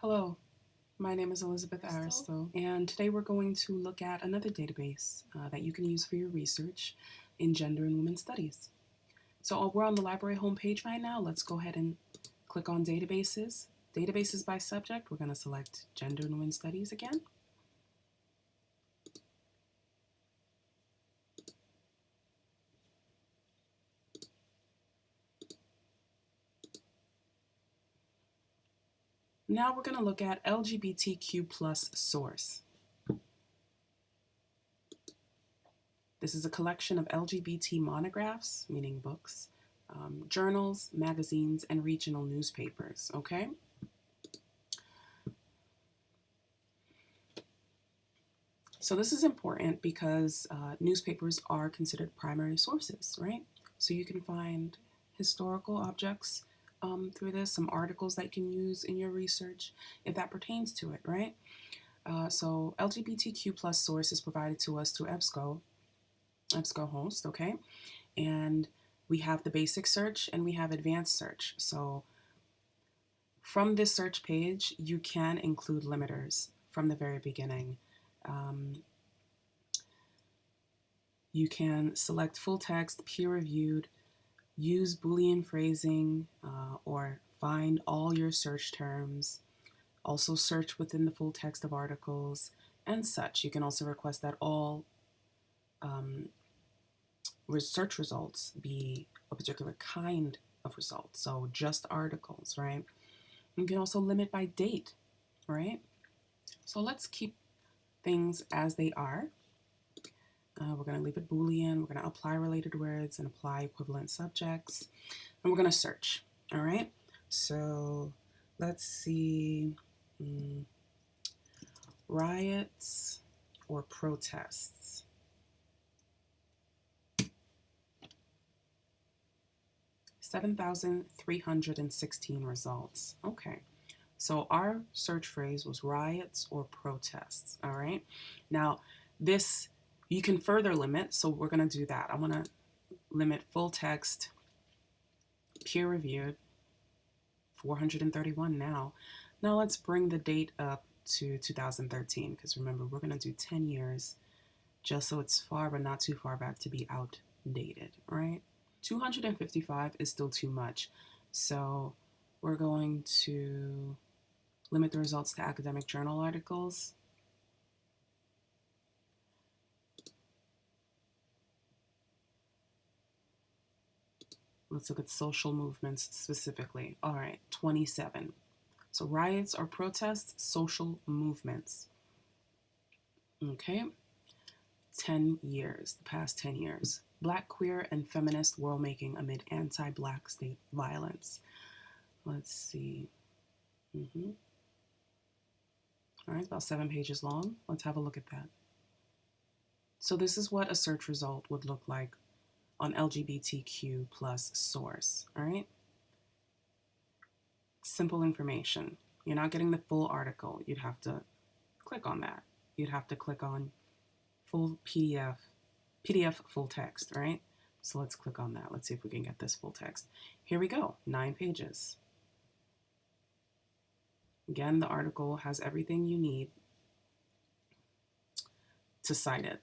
Hello, my name is Elizabeth Aristotle, and today we're going to look at another database uh, that you can use for your research in gender and women's studies. So uh, we're on the library homepage right now. Let's go ahead and click on databases. Databases by subject, we're going to select gender and women's studies again. Now we're going to look at LGBTQ plus source. This is a collection of LGBT monographs, meaning books, um, journals, magazines, and regional newspapers, okay? So this is important because uh, newspapers are considered primary sources, right? So you can find historical objects, um, through this, some articles that you can use in your research if that pertains to it, right? Uh, so LGBTQ plus source is provided to us through EBSCO, EBSCOhost, okay? And we have the basic search and we have advanced search. So from this search page, you can include limiters from the very beginning. Um, you can select full text, peer-reviewed, use Boolean phrasing uh, or find all your search terms. Also search within the full text of articles and such. You can also request that all um, results be a particular kind of result. So just articles, right? You can also limit by date, right? So let's keep things as they are. Uh, we're going to leave it Boolean. We're going to apply related words and apply equivalent subjects. And we're going to search. All right. So let's see. Hmm, riots or protests. Seven thousand three hundred and sixteen results. Okay. So our search phrase was riots or protests. All right. Now this you can further limit, so we're going to do that. I want to limit full text, peer reviewed, 431 now. Now let's bring the date up to 2013 because remember we're going to do 10 years just so it's far but not too far back to be outdated, right? 255 is still too much. So we're going to limit the results to academic journal articles Let's look at social movements specifically. All right, 27. So riots or protests, social movements. Okay, 10 years, the past 10 years. Black, queer, and feminist world making amid anti-black state violence. Let's see. Mm -hmm. All right, about seven pages long. Let's have a look at that. So this is what a search result would look like on LGBTQ plus source, all right? Simple information. You're not getting the full article. You'd have to click on that. You'd have to click on full PDF, PDF full text, right? So let's click on that. Let's see if we can get this full text. Here we go, nine pages. Again, the article has everything you need to cite it,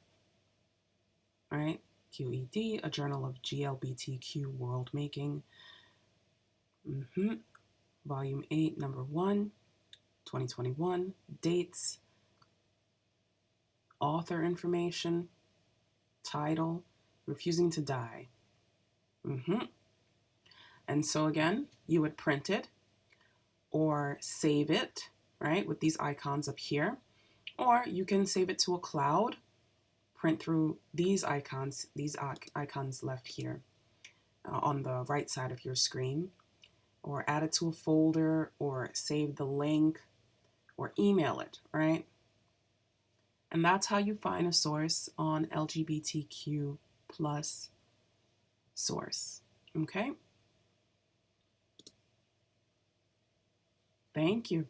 all right? QED, a journal of GLBTQ world making. Mm -hmm. Volume 8, number 1, 2021. Dates, author information, title, refusing to die. Mm -hmm. And so again, you would print it or save it, right, with these icons up here. Or you can save it to a cloud print through these icons, these icons left here uh, on the right side of your screen, or add it to a folder, or save the link, or email it, right? And that's how you find a source on LGBTQ plus source, okay? Thank you.